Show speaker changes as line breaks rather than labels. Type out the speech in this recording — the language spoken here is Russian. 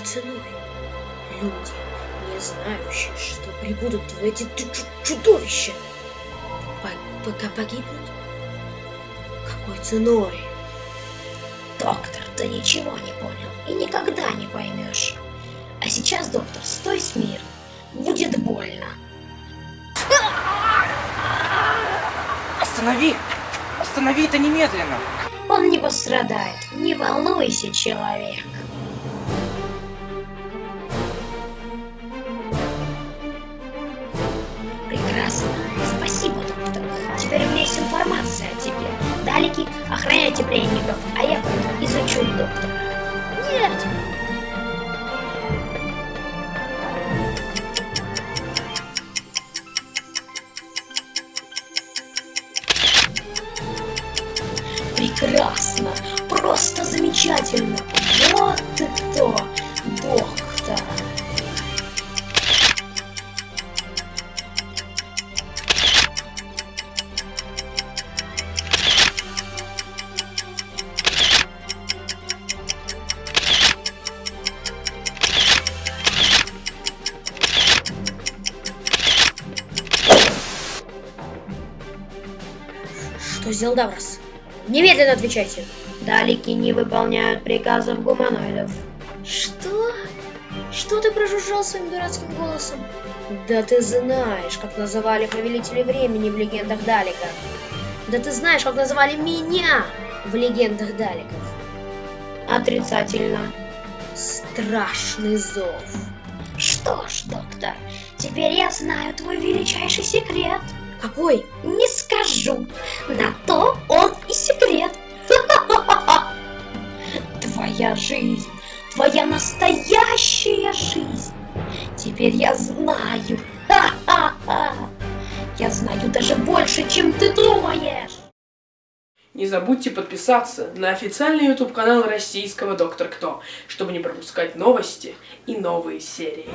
ценой? Люди, не знающие, что прибудут в эти чудовища, пока погибнут? Какой ценой?
Доктор, ты ничего не понял и никогда не поймешь. А сейчас, доктор, стой смирно. Будет больно.
Останови! Останови это немедленно!
Он не пострадает. Не волнуйся, человек. Далеки, охраняйте пленников, а я пойду изучу доктора.
Нет!
Прекрасно! Просто замечательно! Вот ты кто, доктор!
Что сделал Даврос? Немедленно отвечайте.
Далеки не выполняют приказов гуманоидов.
Что? Что ты прожужжал своим дурацким голосом? Да ты знаешь, как называли повелители времени в легендах Далика. Да ты знаешь, как называли меня в легендах Даликов.
Отрицательно.
Страшный зов.
Что ж, доктор, теперь я знаю твой величайший секрет.
Какой?
Не скажу. На то он и секрет. Твоя жизнь, твоя настоящая жизнь. Теперь я знаю. Я знаю даже больше, чем ты думаешь.
Не забудьте подписаться на официальный YouTube канал российского Доктор Кто, чтобы не пропускать новости и новые серии.